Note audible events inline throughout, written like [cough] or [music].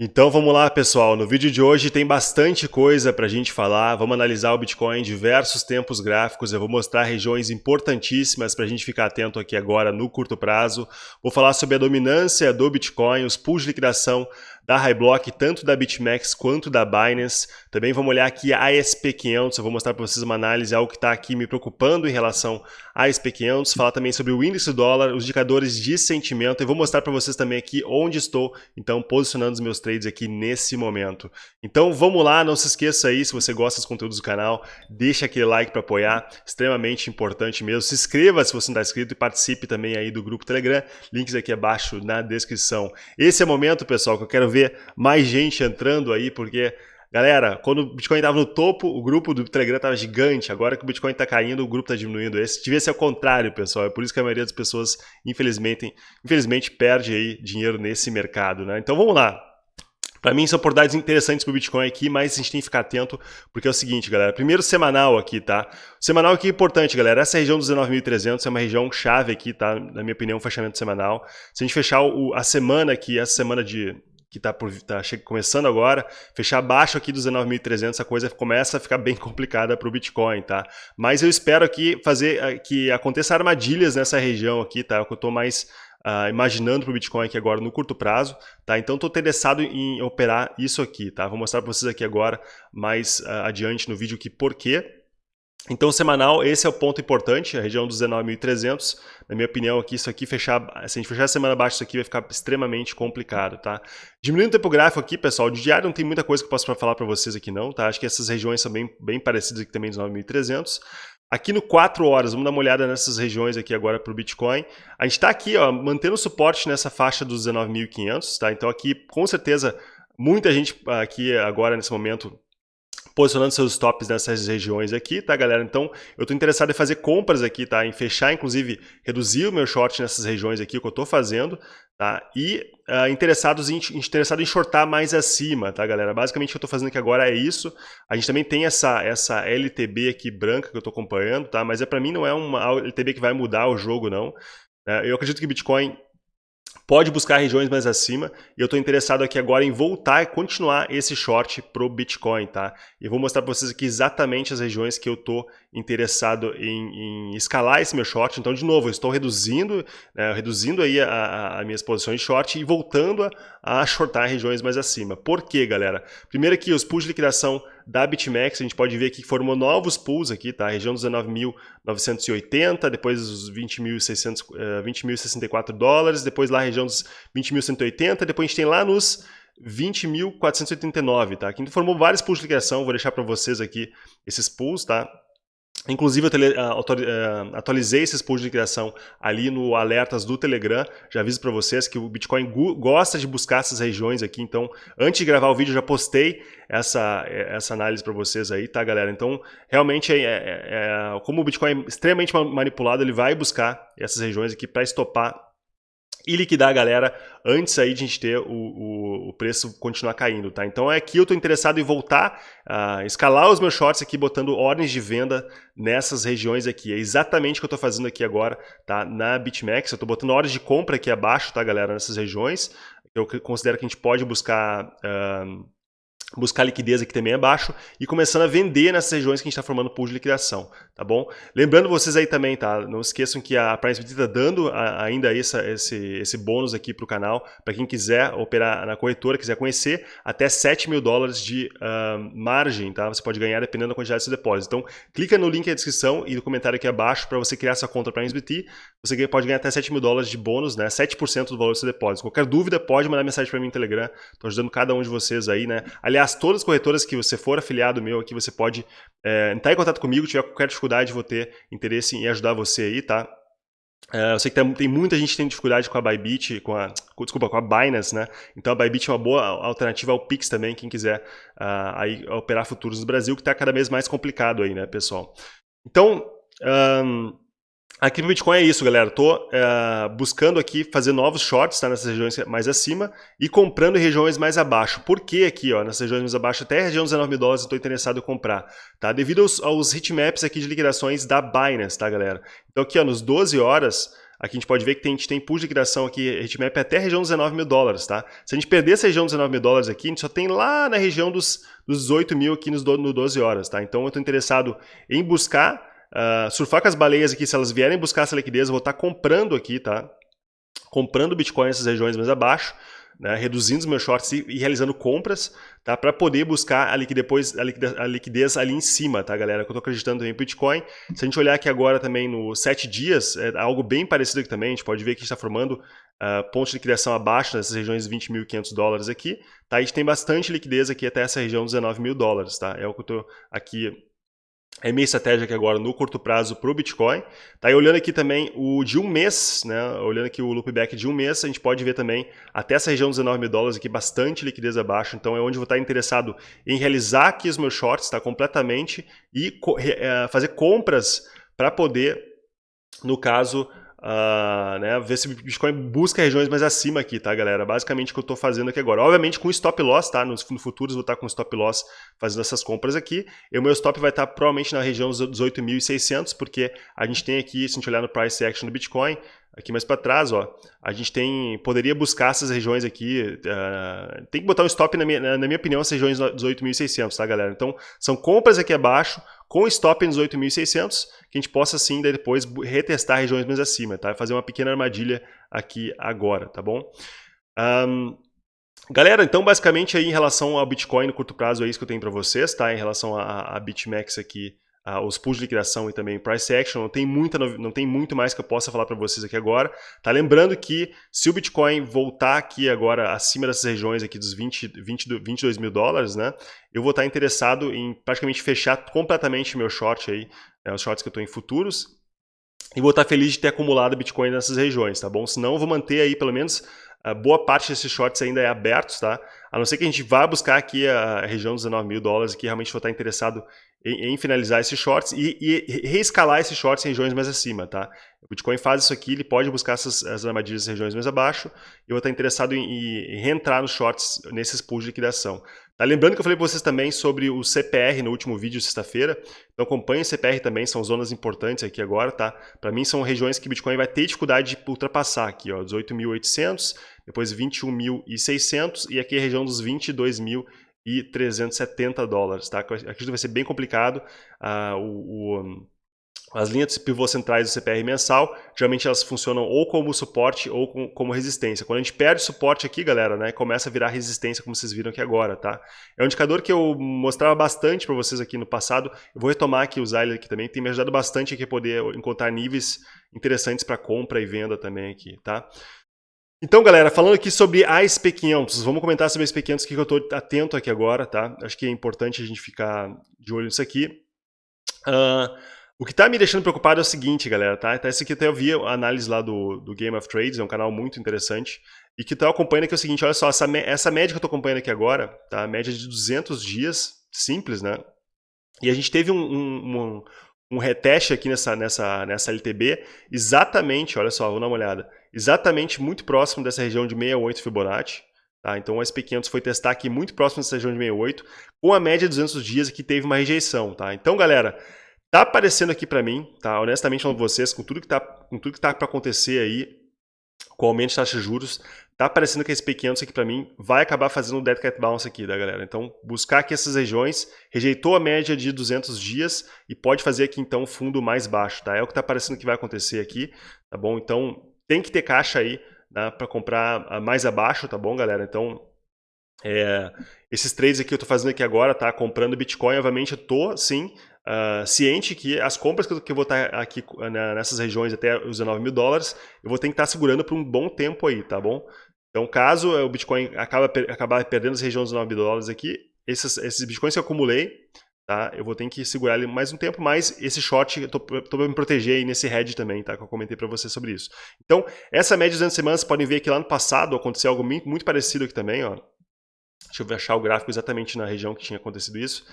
Então vamos lá, pessoal. No vídeo de hoje tem bastante coisa para a gente falar. Vamos analisar o Bitcoin em diversos tempos gráficos. Eu vou mostrar regiões importantíssimas para a gente ficar atento aqui agora no curto prazo. Vou falar sobre a dominância do Bitcoin, os pools de liquidação da Highblock, tanto da BitMEX quanto da Binance. Também vamos olhar aqui a SP500, eu vou mostrar para vocês uma análise, algo que está aqui me preocupando em relação a SP500. Falar também sobre o índice do dólar, os indicadores de sentimento e vou mostrar para vocês também aqui onde estou, então, posicionando os meus trades aqui nesse momento. Então vamos lá, não se esqueça aí, se você gosta dos conteúdos do canal, deixa aquele like para apoiar, extremamente importante mesmo. Se inscreva se você não está inscrito e participe também aí do grupo Telegram, links aqui abaixo na descrição. Esse é o momento, pessoal, que eu quero ver mais gente entrando aí, porque, galera, quando o Bitcoin estava no topo, o grupo do Telegram estava gigante. Agora que o Bitcoin está caindo, o grupo está diminuindo. Esse devia ser o contrário, pessoal. É por isso que a maioria das pessoas, infelizmente, infelizmente perde aí dinheiro nesse mercado, né? Então vamos lá. Para mim são oportunidades interessantes para o Bitcoin aqui, mas a gente tem que ficar atento, porque é o seguinte, galera. Primeiro semanal aqui, tá? Semanal aqui é importante, galera. Essa região dos 19.300 é uma região chave aqui, tá? Na minha opinião, fechamento semanal. Se a gente fechar o, a semana aqui, essa semana de que está tá começando agora, fechar abaixo aqui dos 19.300, a coisa começa a ficar bem complicada para o Bitcoin, tá? Mas eu espero aqui fazer eh, que aconteça armadilhas nessa região aqui, tá? É o que eu estou mais uh, imaginando para o Bitcoin aqui agora no curto prazo, tá? Então estou interessado em operar isso aqui, tá? Vou mostrar para vocês aqui agora mais uh, adiante no vídeo que por quê, então, semanal, esse é o ponto importante, a região dos 19.300. Na minha opinião, aqui, isso aqui fechar, se a gente fechar a semana abaixo, isso aqui vai ficar extremamente complicado, tá? Diminuindo o tempo gráfico aqui, pessoal, de diário não tem muita coisa que eu posso falar para vocês aqui não, tá? Acho que essas regiões são bem, bem parecidas aqui também dos 9.300. Aqui no 4 horas, vamos dar uma olhada nessas regiões aqui agora para o Bitcoin. A gente está aqui, ó, mantendo suporte nessa faixa dos 19.500, tá? Então aqui, com certeza, muita gente aqui agora nesse momento posicionando seus stops nessas regiões aqui, tá, galera? Então, eu estou interessado em fazer compras aqui, tá? Em fechar, inclusive, reduzir o meu short nessas regiões aqui, que eu estou fazendo, tá? E uh, interessados em, interessado em shortar mais acima, tá, galera? Basicamente, o que eu estou fazendo aqui agora é isso. A gente também tem essa, essa LTB aqui branca que eu estou acompanhando, tá? Mas é para mim não é uma LTB que vai mudar o jogo, não. É, eu acredito que o Bitcoin pode buscar regiões mais acima e eu estou interessado aqui agora em voltar e continuar esse short pro Bitcoin, tá? E vou mostrar para vocês aqui exatamente as regiões que eu estou interessado em, em, escalar esse meu short. Então, de novo, eu estou reduzindo, né, reduzindo aí a, a, a minhas posições de short e voltando a, a shortar regiões mais acima. Por quê, galera? Primeiro aqui, os pools de liquidação da BitMEX, a gente pode ver que formou novos pools aqui, tá? A região dos 19.980, depois os 20.064 20 dólares, depois lá a região dos 20.180, depois a gente tem lá nos 20.489, tá? Aqui formou vários pools de liquidação, vou deixar para vocês aqui esses pools, tá? Inclusive, eu tele, uh, atualizei esses pools de criação ali no alertas do Telegram. Já aviso para vocês que o Bitcoin gosta de buscar essas regiões aqui. Então, antes de gravar o vídeo, já postei essa, essa análise para vocês aí, tá, galera? Então, realmente, é, é, é, como o Bitcoin é extremamente manipulado, ele vai buscar essas regiões aqui para estopar e liquidar a galera antes aí de a gente ter o, o, o, preço continuar caindo, tá? Então é aqui eu estou interessado em voltar a escalar os meus shorts aqui, botando ordens de venda nessas regiões aqui. É exatamente o que eu estou fazendo aqui agora, tá? Na BitMEX, eu estou botando ordens de compra aqui abaixo, tá, galera? Nessas regiões. Eu considero que a gente pode buscar... buscar liquidez aqui também abaixo e começando a vender nessas regiões que a gente está formando pool de liquidação, tá bom? Lembrando vocês aí também, tá? Não esqueçam que a Prime está dando ainda essa, esse, esse bônus aqui para o canal, para quem quiser operar na corretora, quiser conhecer, até 7 mil dólares de uh, margem, tá? Você pode ganhar dependendo da quantidade do seu depósito. Então, clica no link na descrição e no comentário aqui abaixo para você criar sua conta para SBT. Você pode ganhar até 7 mil dólares de bônus, né? 7% do valor do seu depósito. Qualquer dúvida, pode mandar mensagem para mim no Telegram. Estou ajudando cada um de vocês aí, né? Aliás, Aliás, todas as corretoras que você for afiliado meu aqui, você pode é, entrar em contato comigo, tiver qualquer dificuldade, vou ter interesse em ajudar você aí, tá? É, eu sei que tem, muita gente que tem dificuldade com a Bybit, com a, com, desculpa, com a Binance, né? Então a Bybit é uma boa alternativa ao Pix também, quem quiser uh, aí operar futuros no Brasil, que está cada vez mais complicado aí, né, pessoal? Então, um, Aqui no Bitcoin é isso, galera. Estou é, buscando aqui fazer novos shorts tá, nessas regiões mais acima e comprando em regiões mais abaixo. Por que aqui, ó, nessas regiões mais abaixo, até a região dos 19 mil dólares, estou interessado em comprar. Tá? Devido aos, aos heatmaps aqui de liquidações da Binance, tá, galera? Então aqui, ó, nos 12 horas, aqui a gente pode ver que tem, a gente tem pull de liquidação aqui, hitmap até a região dos 19 mil dólares, tá? Se a gente perder essa região dos 19 mil dólares aqui, a gente só tem lá na região dos, dos 18 mil aqui nos, no 12 horas, tá? Então eu estou interessado em buscar, uh, surfar com as baleias aqui, se elas vierem buscar essa liquidez, eu vou estar tá comprando aqui, tá? Comprando Bitcoin nessas regiões mais abaixo, né, reduzindo os meus shorts e, e realizando compras tá, para poder buscar a liquidez, a, liquidez, a liquidez ali em cima, tá, galera? Que eu estou acreditando também em Bitcoin. Se a gente olhar aqui agora também nos 7 dias, é algo bem parecido aqui também. A gente pode ver que está formando uh, pontos de liquidação abaixo nessas regiões de 20.500 dólares aqui. Tá? A gente tem bastante liquidez aqui até essa região dos 19 mil dólares. Tá? É o que eu estou aqui é minha estratégia aqui agora no curto prazo para o Bitcoin. Tá? E olhando aqui também o de um mês, né? olhando aqui o loopback de um mês, a gente pode ver também até essa região dos 19 mil dólares aqui, bastante liquidez abaixo. Então é onde eu vou estar interessado em realizar aqui os meus shorts tá? completamente e é, fazer compras para poder, no caso, Uh, né, ver se o Bitcoin busca regiões mais acima aqui, tá, galera? Basicamente o que eu estou fazendo aqui agora. Obviamente com stop loss, tá? Nos, no futuros vou estar com stop loss fazendo essas compras aqui. E o meu stop vai estar provavelmente na região dos 18.600, porque a gente tem aqui, se a gente olhar no price action do Bitcoin, aqui mais para trás, ó, a gente tem, poderia buscar essas regiões aqui, uh, tem que botar um stop, na minha, na minha opinião, essas regiões 18.600, tá, galera? Então, são compras aqui abaixo, com stop em 18.600, que a gente possa, sim, depois retestar regiões mais acima, tá? Fazer uma pequena armadilha aqui agora, tá bom? Um, Galera, então basicamente aí em relação ao Bitcoin no curto prazo é isso que eu tenho para vocês, tá? Em relação a, a BitMEX aqui, uh, os pools de liquidação e também price action. Não tem, muita, não tem muito mais que eu possa falar para vocês aqui agora. Tá lembrando que se o Bitcoin voltar aqui agora acima dessas regiões aqui dos 20, 20, 22 mil dólares, né? Eu vou estar interessado em praticamente fechar completamente meu short aí, né, os shorts que eu estou em futuros, e vou estar feliz de ter acumulado Bitcoin nessas regiões, tá bom? Senão eu vou manter aí pelo menos a boa parte desses shorts ainda é abertos, tá? A não ser que a gente vá buscar aqui a região dos 19 mil dólares, que realmente vou estar interessado em, em, finalizar esses shorts e, e, reescalar esses shorts em regiões mais acima, tá? O Bitcoin faz isso aqui, ele pode buscar essas, essas armadilhas em regiões mais abaixo e eu vou estar interessado em, em reentrar nos shorts nesses pools de liquidação. Tá? Lembrando que eu falei para vocês também sobre o CPR no último vídeo, sexta-feira. Então acompanhe o CPR também, são zonas importantes aqui agora, tá? Para mim são regiões que o Bitcoin vai ter dificuldade de ultrapassar aqui, ó, 18.800, depois 21.600 e aqui a região dos 22.370 dólares, tá? Acredito vai ser bem complicado. Uh, o, o as linhas de pivô centrais do CPR mensal, geralmente elas funcionam ou como suporte ou com, como resistência. Quando a gente perde suporte aqui, galera, né, começa a virar resistência, como vocês viram aqui agora, tá? É um indicador que eu mostrava bastante para vocês aqui no passado. Eu vou retomar aqui, usar ele aqui também. Tem me ajudado bastante aqui a poder encontrar níveis interessantes para compra e venda também aqui, tá? Então, galera, falando aqui sobre a SP500, vamos comentar sobre a SP500 que eu estou atento aqui agora, tá? Acho que é importante a gente ficar de olho nisso aqui. Uh, o que está me deixando preocupado é o seguinte, galera, tá? tá esse aqui até eu vi a análise lá do, do Game of Trades, é um canal muito interessante, e que está acompanhando aqui é o seguinte, olha só, essa, essa média que eu estou acompanhando aqui agora, tá? Média de 200 dias, simples, né? E a gente teve um, um, um, um reteste aqui nessa, nessa, nessa LTB, exatamente, olha só, vou dar uma olhada, exatamente muito próximo dessa região de 68 Fibonacci, tá? Então o SP500 foi testar aqui muito próximo dessa região de 68, com a média de 200 dias que teve uma rejeição, tá? Então, galera, Tá aparecendo aqui para mim, tá? Honestamente falando vocês, com tudo que tá, com tudo que tá para acontecer aí, com o aumento de taxa de juros, tá aparecendo que esse P500 aqui para mim vai acabar fazendo um dead cat bounce aqui, da tá, galera? Então, buscar aqui essas regiões, rejeitou a média de 200 dias e pode fazer aqui então fundo mais baixo, tá? É o que tá aparecendo que vai acontecer aqui, tá bom? Então, tem que ter caixa aí né, para comprar mais abaixo, tá bom, galera? Então, é, esses trades aqui eu estou fazendo aqui agora, tá? Comprando Bitcoin, obviamente eu tô, sim, uh, ciente que as compras que eu, que eu vou estar tá aqui né, nessas regiões até os 19 mil dólares, eu vou ter que estar tá segurando por um bom tempo aí, tá bom? Então, caso o Bitcoin acaba, acabar perdendo as regiões dos 19 mil dólares aqui, esses, esses Bitcoins que eu acumulei, tá? Eu vou ter que segurar ele mais um tempo, mas esse short, eu tô para me proteger aí nesse hedge também, tá? Que eu comentei para você sobre isso. Então, essa média de 200 semanas, podem ver que lá no passado aconteceu algo muito parecido aqui também, ó. Deixa eu achar o gráfico exatamente na região que tinha acontecido isso.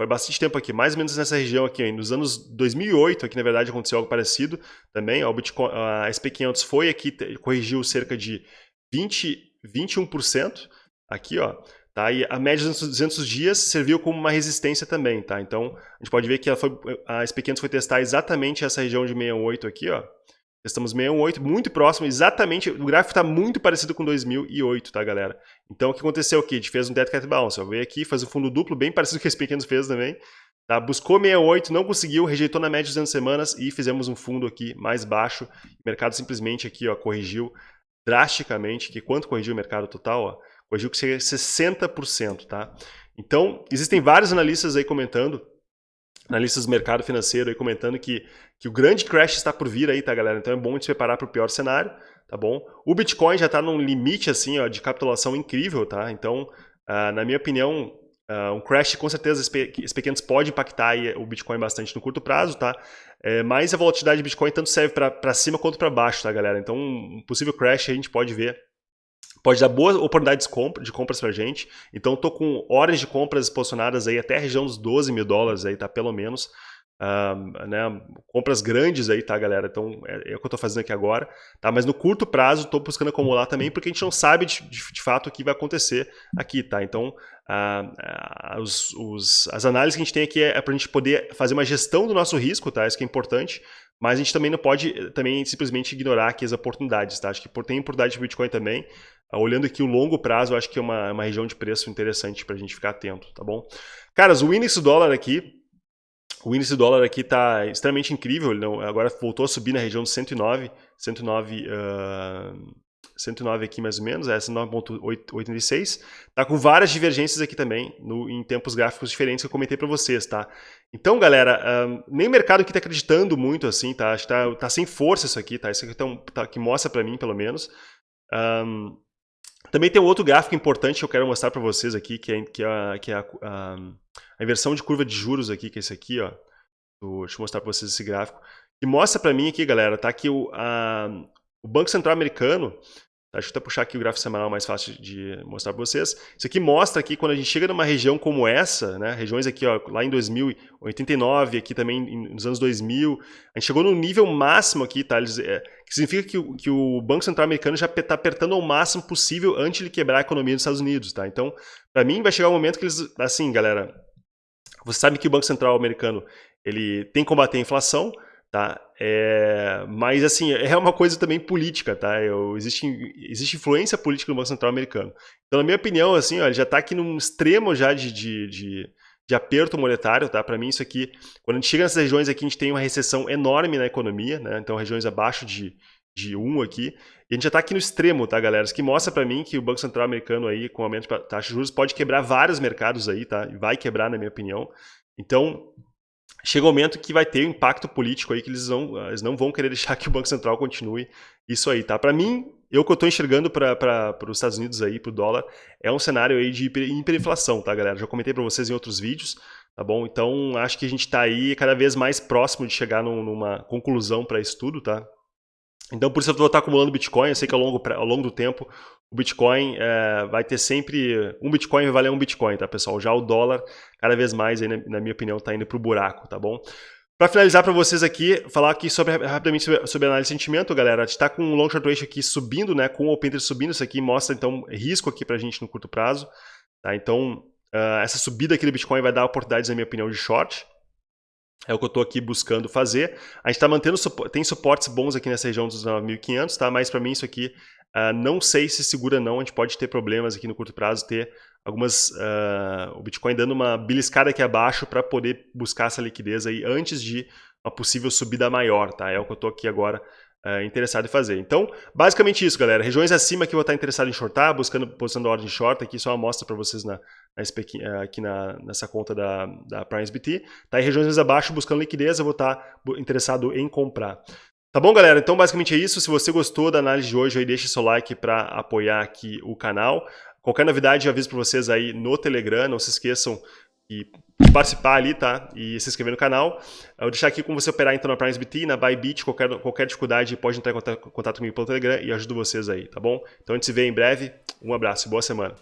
Foi bastante tempo aqui, mais ou menos nessa região aqui. Nos anos 2008, aqui na verdade aconteceu algo parecido também. O Bitcoin, a SP500 foi aqui, corrigiu cerca de 20, 21% aqui, ó. Tá? E a média dos 200 dias serviu como uma resistência também, tá? Então, a gente pode ver que foi, a SP500 foi testar exatamente essa região de 68 aqui, ó. Estamos 618, muito próximo, exatamente, o gráfico está muito parecido com 2008, tá, galera? Então, o que aconteceu aqui? A gente fez um Dead Cat Bounce, eu veio aqui, faz um fundo duplo, bem parecido com esse pequeno fez também, tá? Buscou 68, não conseguiu, rejeitou na média de 200 semanas e fizemos um fundo aqui mais baixo. O mercado simplesmente aqui, ó, corrigiu drasticamente, que quanto corrigiu o mercado total, ó? Corrigiu que 60%, tá? Então, existem vários analistas aí comentando, analistas do mercado financeiro aí comentando que, que o grande crash está por vir aí, tá, galera? Então é bom se preparar para o pior cenário, tá bom? O Bitcoin já está num limite, assim, ó, de capitulação incrível, tá? Então, uh, na minha opinião, uh, um crash, com certeza, esses pequenos pode impactar aí o Bitcoin bastante no curto prazo, tá? É, mas a volatilidade do Bitcoin tanto serve para cima quanto para baixo, tá, galera? Então, um possível crash a gente pode ver pode dar boas oportunidades de, compra, de compras pra gente. Então tô com horas de compras posicionadas aí até a região dos 12 mil dólares aí, tá? Pelo menos. Né, compras grandes aí, tá, galera? Então é, é, o que eu tô fazendo aqui agora, tá? Mas no curto prazo tô buscando acumular também, porque a gente não sabe de, de, de fato o que vai acontecer aqui, tá? Então os, os, as análises que a gente tem aqui é, é para a gente poder fazer uma gestão do nosso risco, tá? Isso que é importante, mas a gente também não pode também simplesmente ignorar aqui as oportunidades, tá? Acho que tem oportunidade de Bitcoin também, Olhando aqui o longo prazo, acho que é uma, uma região de preço interessante para a gente ficar atento, tá bom? Caras, o índice dólar aqui, o índice dólar aqui está extremamente incrível, não, agora voltou a subir na região de 109, 109, uh, 109 aqui mais ou menos, essa 9.86, tá com várias divergências aqui também, no, em tempos gráficos diferentes que eu comentei para vocês, tá? Então, galera, um, nem o mercado aqui tá acreditando muito assim, tá? Acho que tá, tá sem força isso aqui, tá? Isso aqui tá, tá, que mostra para mim, pelo menos. Um, também tem um outro gráfico importante que eu quero mostrar para vocês aqui, que é, que é, que é a, a, a, inversão de curva de juros aqui, que é esse aqui, ó. deixa eu mostrar para vocês esse gráfico. E mostra para mim aqui, galera, tá que o, a, o Banco Central Americano Deixa eu até puxar aqui o gráfico semanal mais fácil de mostrar para vocês. Isso aqui mostra que quando a gente chega numa região como essa, né, regiões aqui ó, lá em 2089, aqui também nos anos 2000, a gente chegou no nível máximo aqui, tá? Eles, é, que significa que o, que o Banco Central Americano já está apertando ao máximo possível antes de quebrar a economia dos Estados Unidos, tá? Então, para mim vai chegar um momento que eles, assim, galera, você sabe que o Banco Central Americano ele tem que combater a inflação, tá? É, mas assim, é uma coisa também política, tá? Eu, existe, existe influência política no Banco Central americano. Então, na minha opinião, assim, ó, ele já está aqui num extremo já de, de, de, de aperto monetário, tá? Para mim, isso aqui, quando a gente chega nessas regiões aqui, a gente tem uma recessão enorme na economia, né? Então, regiões abaixo de, de 1 aqui. E a gente já está aqui no extremo, tá, galera? Isso que mostra para mim que o Banco Central americano aí, com aumento de taxa de juros, pode quebrar vários mercados aí, tá? Vai quebrar, na minha opinião. Então, chega o um momento que vai ter um impacto político aí que eles não, eles não vão querer [laughs] deixar que o Banco Central continue isso aí, tá? Para mim, eu que eu estou enxergando para os Estados Unidos aí, para o dólar, é um cenário aí de hiperinflação, tá, galera? Já comentei para vocês em outros vídeos, tá bom? Então, acho que a gente está aí cada vez mais próximo de chegar num, numa conclusão para isso tudo, tá? Então, por isso eu vou estar acumulando Bitcoin. Eu sei que ao longo, ao longo do tempo o Bitcoin é, vai ter sempre. Um Bitcoin vai valer um Bitcoin, tá, pessoal? Já o dólar, cada vez mais, aí, na minha opinião, está indo para o buraco, tá bom? Para finalizar para vocês aqui, falar aqui sobre, rapidamente sobre, sobre análise de sentimento, galera. A gente está com um long short ratio aqui subindo, né? Com o open interest subindo, isso aqui mostra então risco aqui para a gente no curto prazo. Tá? Então, uh, essa subida aqui do Bitcoin vai dar oportunidades, na minha opinião, de short. É o que eu estou aqui buscando fazer. A gente está mantendo, tem suportes bons aqui nessa região dos 9.500, tá? Mas para mim isso aqui Uh, não sei se segura não, a gente pode ter problemas aqui no curto prazo, ter algumas uh, o Bitcoin dando uma beliscada aqui abaixo para poder buscar essa liquidez aí antes de uma possível subida maior, tá? É o que eu estou aqui agora uh, interessado em fazer. Então, basicamente isso, galera. Regiões acima que eu vou estar interessado em shortar, buscando posição da ordem short, aqui só uma amostra para vocês na, na aqui na, nessa conta da, da PrimeSBT. Tá? E regiões mais abaixo, buscando liquidez, eu vou estar interessado em comprar. Tá bom, galera? Então, basicamente é isso. Se você gostou da análise de hoje, aí deixe seu like para apoiar aqui o canal. Qualquer novidade, eu aviso para vocês aí no Telegram. Não se esqueçam de participar ali, tá? E se inscrever no canal. Eu vou deixar aqui como você operar então na PrimeSBT, na Bybit, qualquer, qualquer dificuldade pode entrar em contato, contato comigo pelo Telegram e ajudo vocês aí, tá bom? Então a gente se vê em breve. Um abraço e boa semana.